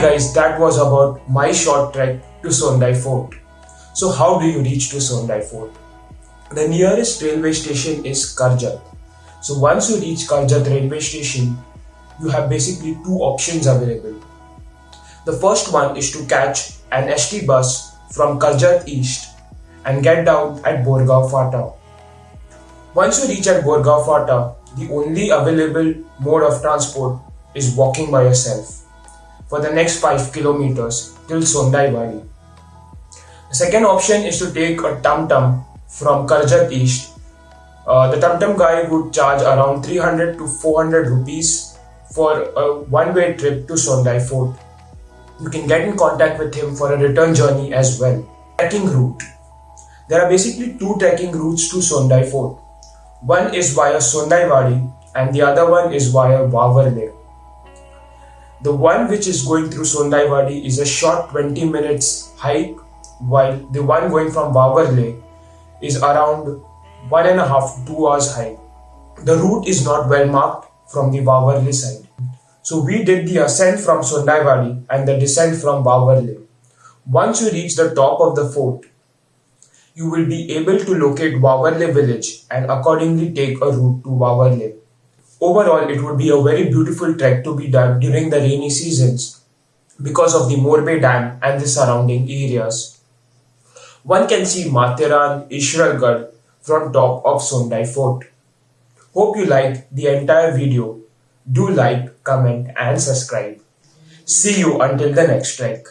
Guys, that was about my short trek to Sondai Fort. So how do you reach to Sondai Fort? The nearest railway station is Karjat. So once you reach Karjat railway station, you have basically two options available. The first one is to catch an ST bus from Karjat East and get down at Borgaon Fata. Once you reach at Borgaon Fata, the only available mode of transport is walking by yourself for the next 5 kilometers till Sondai Wadi. The second option is to take a tum tum from Karjat East. Uh, the tum tum guy would charge around 300 to 400 rupees for a one way trip to Sondai Fort. You can get in contact with him for a return journey as well. Trekking route. There are basically two trekking routes to Sondai Fort. One is via Sondai Wadi and the other one is via Wavarle. The one which is going through Sondai Wadi is a short 20 minutes hike, while the one going from Wavarle is around one and a half to two hours hike. The route is not well marked from the Wavarle side. So we did the ascent from Sondai Wadi and the descent from Wavarle. Once you reach the top of the fort, you will be able to locate Wavarle village and accordingly take a route to Wavarle. Overall, it would be a very beautiful trek to be done during the rainy seasons because of the Morbe Dam and the surrounding areas. One can see Matheran Ishwargarh from top of Sondai Fort. Hope you liked the entire video. Do like, comment and subscribe. See you until the next trek.